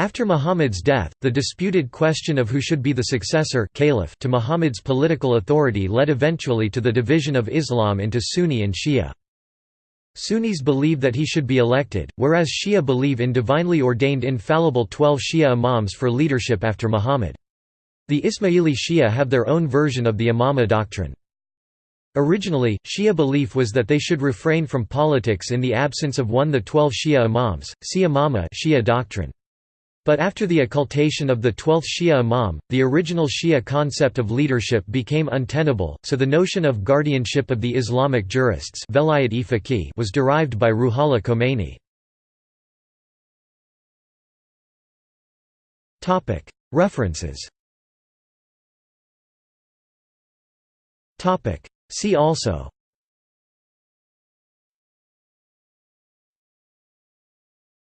After Muhammad's death, the disputed question of who should be the successor caliph to Muhammad's political authority led eventually to the division of Islam into Sunni and Shia. Sunnis believe that he should be elected, whereas Shia believe in divinely ordained infallible twelve Shia imams for leadership after Muhammad. The Ismaili Shia have their own version of the imama doctrine. Originally, Shia belief was that they should refrain from politics in the absence of one of the twelve Shia imams, see imama Shia doctrine. But after the occultation of the twelfth Shia Imam, the original Shia concept of leadership became untenable, so the notion of guardianship of the Islamic jurists was derived by Ruhollah Khomeini. References See also